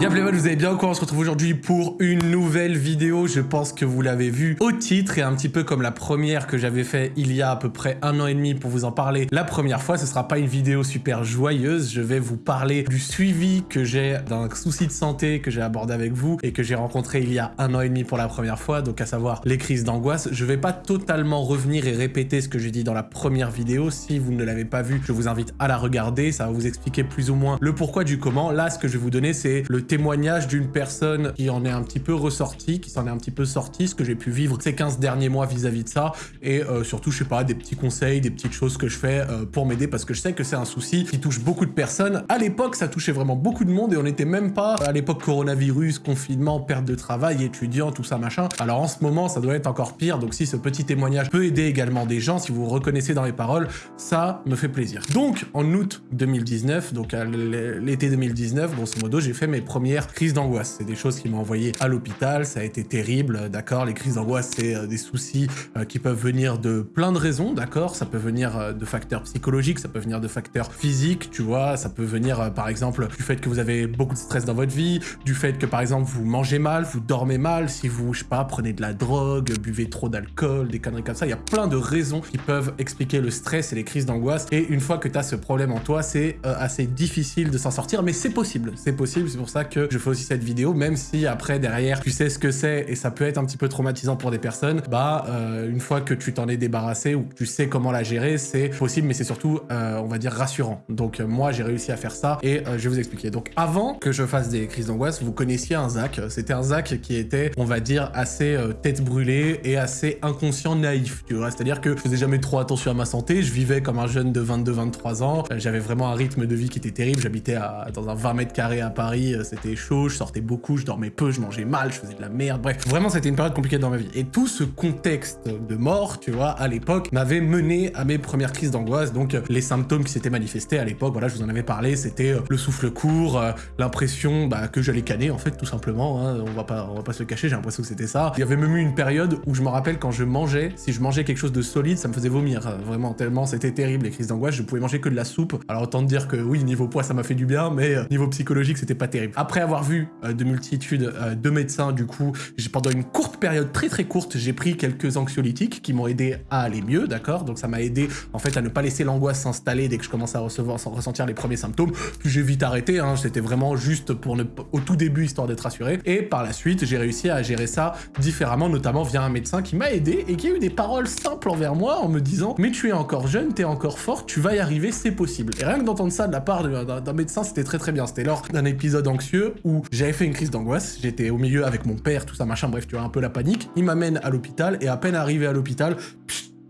Bien Playboy, vous allez bien quoi On se retrouve aujourd'hui pour une nouvelle vidéo. Je pense que vous l'avez vu au titre et un petit peu comme la première que j'avais fait il y a à peu près un an et demi pour vous en parler. La première fois, ce sera pas une vidéo super joyeuse. Je vais vous parler du suivi que j'ai d'un souci de santé que j'ai abordé avec vous et que j'ai rencontré il y a un an et demi pour la première fois, donc à savoir les crises d'angoisse. Je vais pas totalement revenir et répéter ce que j'ai dit dans la première vidéo. Si vous ne l'avez pas vu, je vous invite à la regarder. Ça va vous expliquer plus ou moins le pourquoi du comment. Là, ce que je vais vous donner, c'est le témoignage d'une personne qui en est un petit peu ressortie, qui s'en est un petit peu sortie, ce que j'ai pu vivre ces 15 derniers mois vis-à-vis de ça, et euh, surtout, je sais pas, des petits conseils, des petites choses que je fais euh, pour m'aider, parce que je sais que c'est un souci qui touche beaucoup de personnes. À l'époque, ça touchait vraiment beaucoup de monde, et on n'était même pas, à l'époque coronavirus, confinement, perte de travail, étudiant, tout ça, machin. Alors en ce moment, ça doit être encore pire, donc si ce petit témoignage peut aider également des gens, si vous vous reconnaissez dans les paroles, ça me fait plaisir. Donc, en août 2019, donc à l'été 2019, grosso modo, j'ai fait mes premières crises d'angoisse. C'est des choses qui m'ont envoyé à l'hôpital, ça a été terrible, d'accord Les crises d'angoisse, c'est euh, des soucis euh, qui peuvent venir de plein de raisons, d'accord Ça peut venir euh, de facteurs psychologiques, ça peut venir de facteurs physiques, tu vois Ça peut venir, par exemple, du fait que vous avez beaucoup de stress dans votre vie, du fait que, par exemple, vous mangez mal, vous dormez mal, si vous, je sais pas, prenez de la drogue, buvez trop d'alcool, des conneries comme ça. Il y a plein de raisons qui peuvent expliquer le stress et les crises d'angoisse. Et une fois que tu as ce problème en toi, c'est assez difficile de s'en sortir, mais c'est possible. C'est possible, c'est pour ça que je fais aussi cette vidéo, même si après, derrière, tu sais ce que c'est et ça peut être un petit peu traumatisant pour des personnes, bah, euh, une fois que tu t'en es débarrassé ou que tu sais comment la gérer, c'est possible, mais c'est surtout, euh, on va dire, rassurant. Donc, euh, moi, j'ai réussi à faire ça et je vais vous expliquer. Donc, avant que je fasse des crises d'angoisse, vous connaissiez un Zach. C'était un Zach qui était, on va dire, assez tête brûlée et assez inconscient, naïf, tu vois. C'est-à-dire que je faisais jamais trop attention à ma santé, je vivais comme un jeune de 22-23 ans, j'avais vraiment un rythme de vie qui était terrible, j'habitais dans un 20 mètres carrés à Paris, c'était chaud, je sortais beaucoup, je dormais peu, je mangeais mal, je faisais de la merde, bref. Vraiment, c'était une période compliquée dans ma vie. Et tout ce contexte de mort, tu vois, à l'époque, m'avait mené à mes premières crises d'angoisse. Donc, euh, les symptômes qui s'étaient manifestés à l'époque, voilà, je vous en avais parlé, c'était euh, le souffle court, euh, l'impression bah, que j'allais canner, en fait, tout simplement. Hein. on, va pas, on va pas se le cacher, j'ai l'impression que c'était ça. Il y avait même eu une période où je me rappelle quand je mangeais, si je mangeais quelque chose de solide, ça me faisait vomir. Vraiment, tellement c'était terrible, les crises d'angoisse. Je pouvais manger que de la soupe. Alors, autant dire que oui, niveau poids, ça m'a fait du bien, mais niveau psychologique, c'était pas terrible. Après avoir vu de multitudes de médecins, du coup, pendant une courte période, très très courte, j'ai pris quelques anxiolytiques qui m'ont aidé à aller mieux, d'accord? Donc ça m'a aidé en fait à ne pas laisser l'angoisse s'installer dès que je commençais à recevoir, sans ressentir les premiers symptômes. Puis j'ai vite arrêté, hein, c'était vraiment juste pour ne, au tout début, histoire d'être rassuré. Et par la suite, j'ai réussi à gérer ça différemment, notamment via un médecin qui m'a aidé et qui a eu des paroles simples envers moi en me disant « Mais tu es encore jeune, tu es encore fort, tu vas y arriver, c'est possible. » Et rien que d'entendre ça de la part d'un médecin, c'était très très bien. C'était lors d'un épisode anxieux où j'avais fait une crise d'angoisse, j'étais au milieu avec mon père, tout ça, machin, bref, tu vois, un peu la panique. Il m'amène à l'hôpital et à peine arrivé à l'hôpital,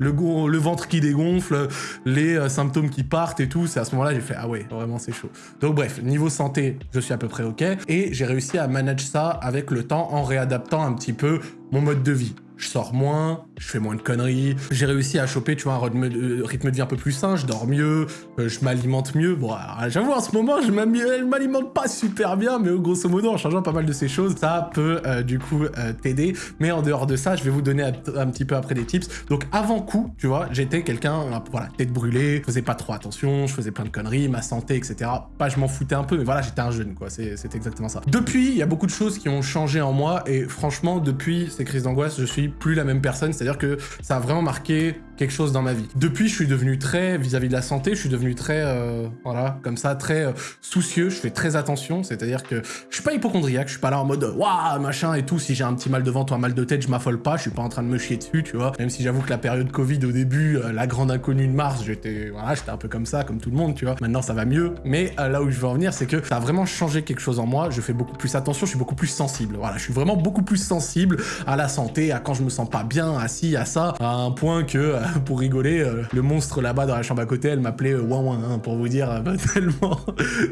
le, ventre qui dégonfle, les euh, symptômes qui partent et tout, c'est à ce moment-là j'ai fait « Ah ouais, vraiment c'est chaud ». Donc bref, niveau santé, je suis à peu près ok, et j'ai réussi à manager ça avec le temps en réadaptant un petit peu mon mode de vie. Je sors moins, je fais moins de conneries. J'ai réussi à choper, tu vois, un rythme de, vie un peu plus sain, je dors mieux, euh, je m'alimente mieux. Bon, j'avoue, en ce moment, je m'alimente pas super bien, mais grosso modo, en changeant pas mal de ces choses, ça peut, euh, du coup, euh, t'aider. Mais en dehors de ça, je vais vous donner un, petit peu après des tips. Donc, avant coup, tu vois, j'étais quelqu'un, voilà, tête brûlée, je faisais pas trop attention, je faisais plein de conneries, ma santé, etc. Pas, je m'en foutais un peu, mais voilà, j'étais un jeune, quoi, c'est exactement ça. Depuis, il y a beaucoup de choses qui ont changé en moi, et franchement, depuis ces crises d'angoisse, je suis plus la même personne, c'est-à-dire que ça a vraiment marqué quelque chose dans ma vie. Depuis, je suis devenu très, vis-à-vis de la santé, je suis devenu très, euh, voilà, comme ça, très euh, soucieux, je fais très attention, c'est-à-dire que je suis pas hypochondriaque, je suis pas là en mode waouh, machin et tout, si j'ai un petit mal de ventre ou un mal de tête, je m'affole pas, je suis pas en train de me chier dessus, tu vois, même si j'avoue que la période Covid au début, euh, la grande inconnue de mars, j'étais, voilà, j'étais un peu comme ça, comme tout le monde, tu vois, maintenant ça va mieux, mais là où je veux en venir, c'est que ça a vraiment changé quelque chose en moi, je fais beaucoup plus attention, je suis beaucoup plus sensible, voilà, je suis vraiment beaucoup plus sensible à la santé, à quand je me sens pas bien, à ça, à un point que, pour rigoler, euh, le monstre là-bas dans la chambre à côté, elle m'appelait euh, Ouin Ouin, hein, pour vous dire, euh, tellement,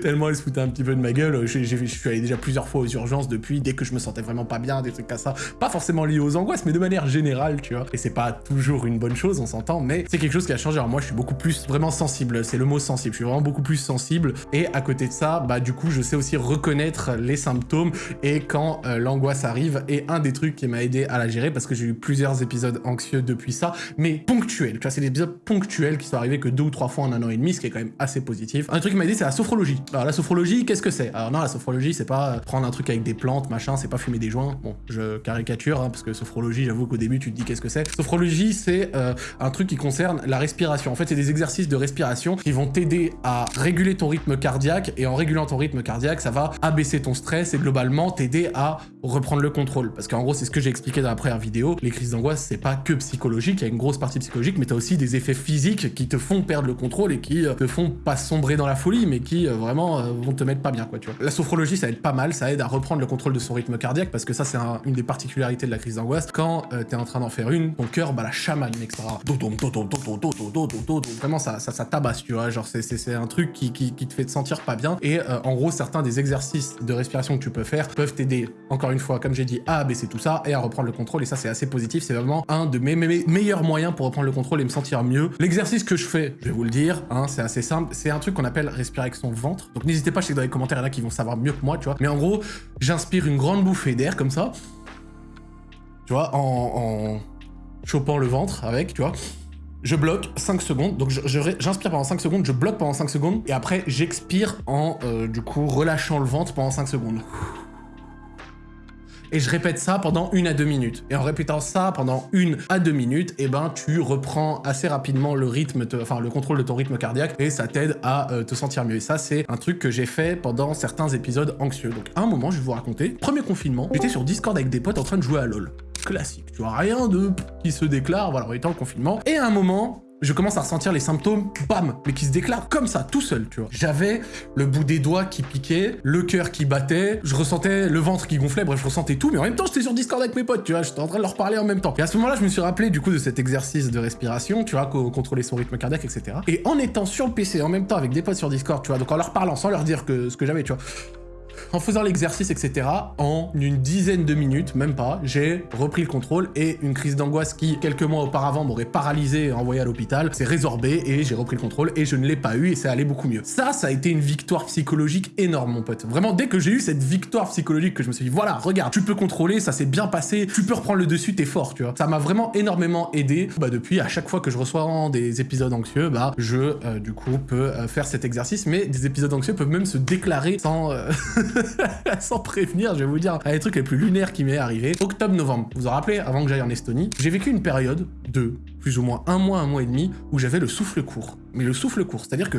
tellement elle se foutait un petit peu de ma gueule. Je, suis allé déjà plusieurs fois aux urgences depuis, dès que je me sentais vraiment pas bien, des trucs comme ça. Pas forcément liés aux angoisses, mais de manière générale, tu vois. Et c'est pas toujours une bonne chose, on s'entend, mais c'est quelque chose qui a changé. Alors moi, je suis beaucoup plus vraiment sensible, c'est le mot sensible. Je suis vraiment beaucoup plus sensible. Et à côté de ça, bah du coup, je sais aussi reconnaître les symptômes et quand l'angoisse arrive. Et un des trucs qui m'a aidé à la gérer, parce que j'ai eu plusieurs épisodes anxieux depuis ça, mais ponctuels. Tu vois, c'est des épisodes ponctuels qui sont arrivés que deux ou trois fois en un an et demi, ce qui est quand même assez positif. Un truc qui m'a aidé, c'est la sophrologie. Alors la sophrologie, qu'est-ce que c'est? Alors non, la sophrologie, c'est pas prendre un truc avec des plantes, machin, c'est pas fumer des joints. Bon, je caricature, hein, parce que sophrologie, j'avoue qu'au début, tu te dis qu'est-ce que c'est? Sophrologie, c'est euh, un truc qui concerne la respiration. En fait, c'est des exercices de respiration qui vont t'aider à réguler ton rythme cardiaque, et en régulant ton rythme cardiaque, ça va abaisser ton stress et globalement t'aider à reprendre le contrôle. Parce qu'en gros, c'est ce que j'ai expliqué dans la première vidéo, les crises d'angoisse, c'est pas que psychologique, il y a une grosse partie psychologique, mais t'as aussi des effets physiques qui te font perdre le contrôle et qui euh, te font pas sombrer dans la folie, mais qui euh, vraiment euh, vont te mettre pas bien, quoi, tu vois. La sophrologie, ça aide pas mal, ça aide à reprendre le contrôle de son rythme cardiaque, parce que ça, c'est une des particularités de la crise d'angoisse. Quand t'es en train d'en faire une, ton cœur, bah la chamane, etc. Vraiment, ça, ça, ça tabasse, tu vois, genre c'est un truc qui, qui, qui, te fait te sentir pas bien. Et en gros, certains des exercices de respiration que tu peux faire peuvent t'aider, encore une fois, comme j'ai dit, à abaisser tout ça et à reprendre le contrôle. Et ça, c'est assez positif. C'est vraiment un de mes, meilleurs moyens pour reprendre le contrôle et me sentir mieux. L'exercice que je fais, je vais vous le dire, hein, c'est assez simple. C'est un truc qu'on appelle respirer avec son ventre. Donc n'hésitez pas, je sais que dans les commentaires, il y en a qui vont savoir mieux que moi, tu vois. Mais en gros, j'inspire une grande bouffée d'air comme ça. Tu vois, en, chopant le ventre avec, tu vois je bloque 5 secondes, donc j'inspire pendant 5 secondes, je bloque pendant 5 secondes, et après j'expire en, euh, du coup, relâchant le ventre pendant 5 secondes et je répète ça pendant une à deux minutes. Et en répétant ça pendant une à deux minutes, eh ben tu reprends assez rapidement le rythme, enfin le contrôle de ton rythme cardiaque et ça t'aide à euh, te sentir mieux. Et ça, c'est un truc que j'ai fait pendant certains épisodes anxieux. Donc à un moment, je vais vous raconter, premier confinement, j'étais sur Discord avec des potes en train de jouer à LoL. Classique, tu vois, rien de qui se déclare, voilà, on était en confinement. Et à un moment, je commence à ressentir les symptômes, bam, mais qui se déclarent comme ça, tout seul, tu vois. J'avais le bout des doigts qui piquait, le cœur qui battait, je ressentais le ventre qui gonflait, bref, je ressentais tout, mais en même temps, j'étais sur Discord avec mes potes, tu vois, j'étais en train de leur parler en même temps. Et à ce moment-là, je me suis rappelé, du coup, de cet exercice de respiration, tu vois, contrôler son rythme cardiaque, etc. Et en étant sur le PC en même temps avec des potes sur Discord, tu vois, donc en leur parlant, sans leur dire que ce que j'avais, tu vois, en faisant l'exercice, etc., en une dizaine de minutes, même pas, j'ai repris le contrôle et une crise d'angoisse qui, quelques mois auparavant, m'aurait paralysé et envoyé à l'hôpital, s'est résorbée et j'ai repris le contrôle et je ne l'ai pas eu et c'est allé beaucoup mieux. Ça, ça a été une victoire psychologique énorme, mon pote. Vraiment, dès que j'ai eu cette victoire psychologique que je me suis dit, voilà, regarde, tu peux contrôler, ça s'est bien passé, tu peux reprendre le dessus, t'es fort, tu vois. Ça m'a vraiment énormément aidé. Bah, depuis, à chaque fois que je reçois des épisodes anxieux, bah, je, euh, du coup, peux euh, faire cet exercice, mais des épisodes anxieux peuvent même se déclarer sans... Euh, sans prévenir, je vais vous dire un des trucs les plus lunaires qui m'est arrivé. Octobre-novembre, vous vous rappelez, avant que j'aille en Estonie, j'ai vécu une période de plus ou moins un mois, un mois et demi, où j'avais le souffle court. Mais le souffle court, c'est-à-dire que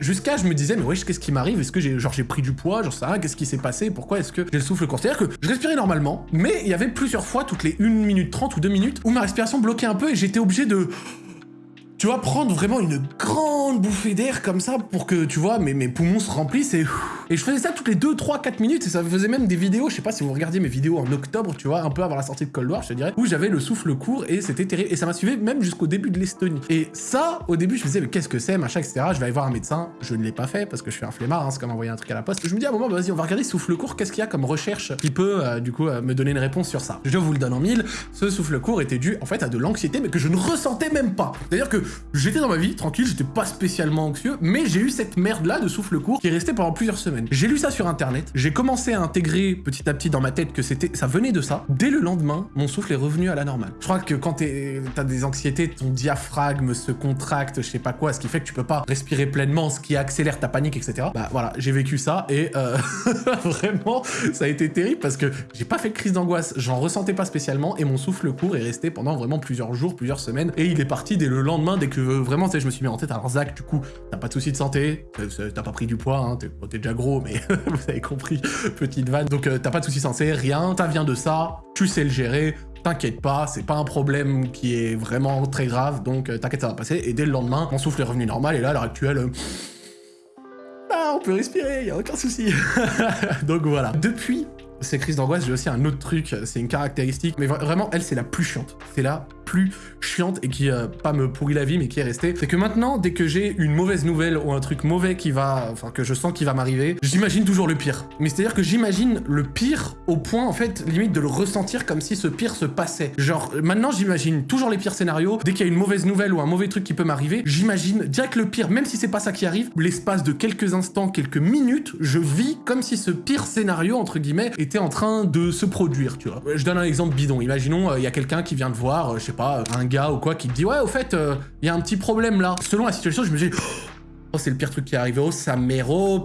jusqu'à je me disais, mais wesh, qu'est-ce qui m'arrive? Est-ce que j'ai j'ai pris du poids? Genre ça, qu'est-ce qui s'est passé? Pourquoi est-ce que j'ai le souffle court? C'est-à-dire que je respirais normalement, mais il y avait plusieurs fois, toutes les 1 minute 30 ou 2 minutes, où ma respiration bloquait un peu et j'étais obligé de tu vois, prendre vraiment une grande bouffée d'air comme ça pour que, tu vois, mes poumons se remplissent et... Et je faisais ça toutes les 2, 3, 4 minutes et ça faisait même des vidéos, je sais pas si vous regardiez mes vidéos en octobre, tu vois, un peu avant la sortie de Cold War, je te dirais, où j'avais le souffle court et c'était terrible. Et ça m'a suivi même jusqu'au début de l'Estonie. Et ça, au début, je me disais, mais qu'est-ce que c'est, machin, etc. Je vais aller voir un médecin. Je ne l'ai pas fait parce que je suis un flemmard, hein, c'est comme envoyer un truc à la poste. Je me dis à un moment, bah, vas-y, on va regarder souffle court, qu'est-ce qu'il y a comme recherche qui peut, euh, du coup, euh, me donner une réponse sur ça. Je vous le donne en mille. Ce souffle court était dû, en fait, à de l'anxiété, mais que je ne ressentais même pas. C'est-à-dire que j'étais dans ma vie, tranquille, j'étais pas spécialement anxieux, mais j'ai eu cette merde-là de souffle court qui est pendant plusieurs semaines. J'ai lu ça sur internet, j'ai commencé à intégrer petit à petit dans ma tête que c'était, ça venait de ça. Dès le lendemain, mon souffle est revenu à la normale. Je crois que quand t'as des anxiétés, ton diaphragme se contracte, je sais pas quoi, ce qui fait que tu peux pas respirer pleinement, ce qui accélère ta panique, etc. Bah voilà, j'ai vécu ça et euh, vraiment, ça a été terrible parce que j'ai pas fait de crise d'angoisse, j'en ressentais pas spécialement et mon souffle court est resté pendant vraiment plusieurs jours, plusieurs semaines et il est parti dès le lendemain, dès que vraiment, je me suis mis en tête, alors Zach, du coup, t'as pas de soucis de santé, t'as pas pris du poids, hein, t'es déjà gros, mais vous avez compris, petite vanne. Donc euh, t'as pas de soucis de santé, rien, t'as vient de ça, tu sais le gérer, t'inquiète pas, c'est pas un problème qui est vraiment très grave, donc euh, t'inquiète, ça va passer. Et dès le lendemain, mon souffle est revenu normal, et là, à l'heure actuelle... Ah, on peut respirer, y a aucun souci. donc voilà. Depuis ces crises d'angoisse, j'ai aussi un autre truc, c'est une caractéristique, mais vraiment, elle, c'est la plus chiante. C'est la plus chiante et qui, pas me pourrit la vie, mais qui est restée, c'est que maintenant, dès que j'ai une mauvaise nouvelle ou un truc mauvais qui va, enfin, que je sens qui va m'arriver, j'imagine toujours le pire. Mais c'est-à-dire que j'imagine le pire au point, en fait, limite de le ressentir comme si ce pire se passait. Genre, maintenant, j'imagine toujours les pires scénarios. Dès qu'il y a une mauvaise nouvelle ou un mauvais truc qui peut m'arriver, j'imagine direct le pire, même si c'est pas ça qui arrive, l'espace de quelques instants, quelques minutes, je vis comme si ce pire scénario, entre guillemets, était en train de se produire, tu vois. Je donne un exemple bidon. Imaginons, euh, il y a quelqu'un qui vient te voir, euh, je sais pas, un gars ou quoi, qui te dit « Ouais, au fait, euh, il y a un petit problème là. » Selon la situation, je me dis Oh, c'est le pire truc qui est arrivé. Oh, ça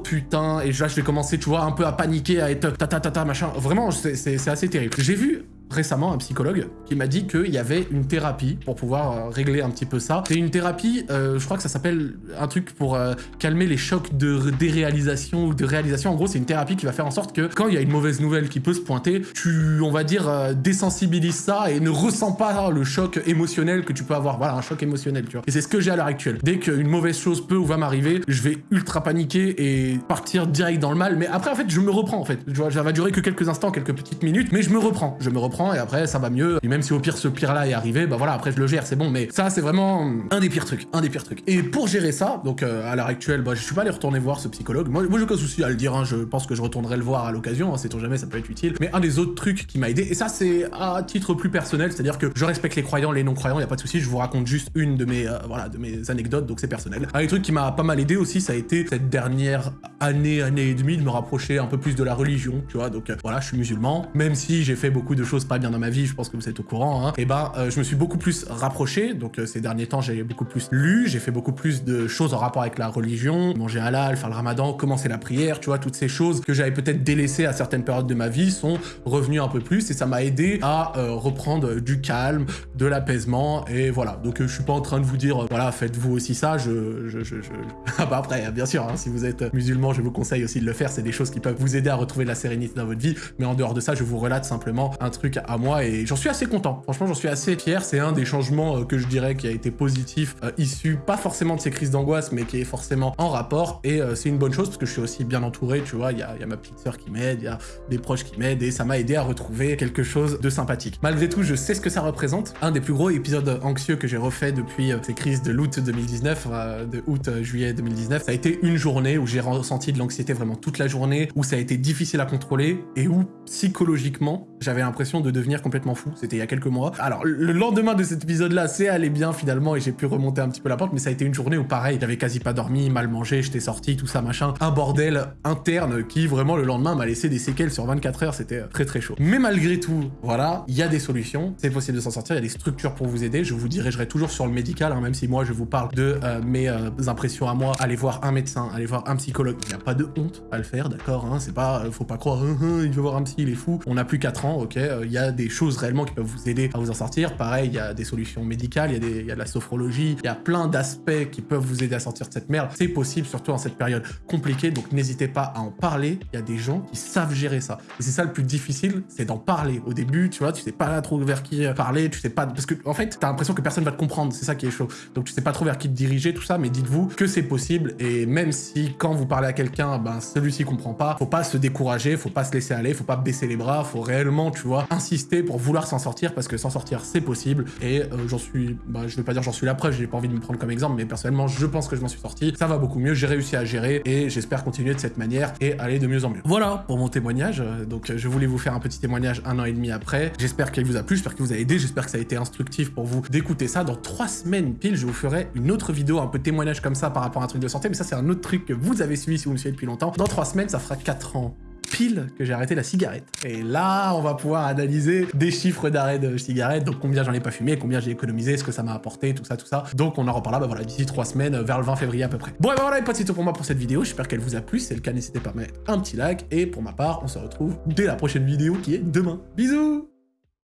putain. Et là, je vais commencer, tu vois, un peu à paniquer, à être ta ta ta ta, machin. Vraiment, c'est assez terrible. J'ai vu récemment un psychologue qui m'a dit qu'il y avait une thérapie pour pouvoir euh, régler un petit peu ça. C'est une thérapie, euh, je crois que ça s'appelle un truc pour euh, calmer les chocs de déréalisation ou de réalisation. En gros, c'est une thérapie qui va faire en sorte que quand il y a une mauvaise nouvelle qui peut se pointer, tu, on va dire, désensibilises ça et ne ressens pas le choc émotionnel que tu peux avoir. Voilà, un choc émotionnel, tu vois. Et c'est ce que j'ai à l'heure actuelle. Dès qu'une mauvaise chose peut ou va m'arriver, je vais ultra paniquer et partir direct dans le mal. Mais après, en fait, je me reprends, en fait. Tu vois, ça va durer que quelques instants, quelques petites minutes, mais je me reprends. Je me reprends et après ça va mieux. Et même si au pire ce pire là est arrivé, bah voilà, après je le gère, c'est bon. Mais ça c'est vraiment un des pires trucs, un des pires trucs. Et pour gérer ça, donc euh, à l'heure actuelle, bah je suis pas allé retourner voir ce psychologue. Moi, moi j'ai aucun souci à le dire, hein, je pense que je retournerai le voir à l'occasion, hein, sait-on jamais, ça peut être utile. Mais un des autres trucs qui m'a aidé, et ça c'est à titre plus personnel, c'est-à-dire que je respecte les croyants, les non-croyants, y a pas de souci, je vous raconte juste une de mes, euh, voilà, de mes anecdotes, donc c'est personnel. Un des trucs qui m'a pas mal aidé aussi, ça a été cette dernière année, année et demie de me rapprocher un peu plus de la religion, tu vois, donc euh, voilà, je suis musulman, même si j'ai fait beaucoup de choses pas bien dans ma vie, je pense que vous êtes au courant, hein, et ben euh, je me suis beaucoup plus rapproché, donc euh, ces derniers temps j'ai beaucoup plus lu, j'ai fait beaucoup plus de choses en rapport avec la religion, manger halal, faire le ramadan, commencer la prière, tu vois, toutes ces choses que j'avais peut-être délaissées à certaines périodes de ma vie sont revenues un peu plus, et ça m'a aidé à euh, reprendre du calme, de l'apaisement, et voilà, donc je suis pas en train de vous dire, voilà, faites-vous aussi ça, je... je, je, je... ah bah après, bien sûr, hein, si vous êtes musulman, je vous conseille aussi de le faire, c'est des choses qui peuvent vous aider à retrouver la sérénité dans votre vie, mais en dehors de ça, je vous relate simplement un truc à moi, et j'en suis assez content. Franchement, j'en suis assez fier. C'est un des changements euh, que je dirais qui a été positif, euh, issu pas forcément de ces crises d'angoisse, mais qui est forcément en rapport. Et euh, c'est une bonne chose parce que je suis aussi bien entouré, tu vois. Il y a, ma petite sœur qui m'aide, il y a des proches qui m'aident et ça m'a aidé à retrouver quelque chose de sympathique. Malgré tout, je sais ce que ça représente. Un des plus gros épisodes anxieux que j'ai refait depuis ces crises de l'août 2019, de août-juillet 2019, ça a été une journée où j'ai ressenti de l'anxiété vraiment toute la journée, où ça a été difficile à contrôler et où psychologiquement, j'avais l'impression de devenir complètement fou. C'était il y a quelques mois. Alors, le lendemain de cet épisode-là, c'est allé bien finalement et j'ai pu remonter un petit peu la porte, mais ça a été une journée où pareil, j'avais quasi pas dormi, mal mangé, j'étais sorti, tout ça, machin. Un bordel interne qui vraiment le lendemain m'a laissé des séquelles sur 24 heures, c'était très très chaud. Mais malgré tout, voilà, il y a des solutions, c'est possible de s'en sortir, il y a des structures pour vous aider. Je vous dirigerai toujours sur le médical, hein, même si moi je vous parle de euh, mes euh, impressions à moi. Allez voir un médecin, allez voir un psychologue. Il n'y a pas de honte à le faire, d'accord hein, C'est pas, euh, faut pas croire, hein, il veut voir un psy, il est fou. On n'a plus 4 ans, ok Il y a des choses réellement qui peuvent vous aider à vous en sortir. Pareil, il y a des solutions médicales, il y, a de la sophrologie, il y a plein d'aspects qui peuvent vous aider à sortir de cette merde. C'est possible, surtout en cette période compliquée, donc n'hésitez pas à en parler. Il y a des gens qui savent gérer ça. Et c'est ça le plus difficile, c'est d'en parler. Au début, tu vois, tu sais pas trop vers qui parler, tu sais pas... Parce que, en fait, t'as l'impression que personne va te comprendre, c'est ça qui est chaud. Donc tu sais pas trop vers qui te diriger, tout ça, mais dites-vous que c'est possible, et même si, quand vous parlez à quelqu'un, ben, celui-ci comprend pas, faut pas se décourager, faut pas se laisser aller, faut pas baisser les bras, faut réellement, tu vois, insister pour vouloir s'en sortir, parce que s'en sortir, c'est possible, et euh, j'en suis, bah, je veux pas dire j'en suis la preuve, j'ai pas envie de me prendre comme exemple, mais personnellement, je pense que je m'en suis sorti, ça va beaucoup mieux, j'ai réussi à gérer, et j'espère continuer de cette manière et aller de mieux en mieux. Voilà pour mon témoignage, donc je voulais vous faire un petit témoignage un an et demi après, j'espère qu'il vous a plu, j'espère qu'il vous a aidé, j'espère que ça a été instructif pour vous d'écouter ça. Dans trois semaines pile, je vous ferai une autre vidéo, un peu témoignage comme ça par rapport à un truc de santé, mais ça c'est un autre truc que vous avez suivi si vous me suivez depuis longtemps. Dans trois semaines, ça fera 4 ans pile que j'ai arrêté la cigarette. Et là, on va pouvoir analyser des chiffres d'arrêt de cigarette, donc combien j'en ai pas fumé, combien j'ai économisé, ce que ça m'a apporté, tout ça, tout ça. Donc on en reparlera, bah voilà, d'ici trois semaines, vers le 20 février à peu près. Bon, et bah voilà, les potes, c'est tout pour moi pour cette vidéo. J'espère qu'elle vous a plu. Si c'est le cas, n'hésitez pas à mettre un petit like. Et pour ma part, on se retrouve dès la prochaine vidéo qui est demain. Bisous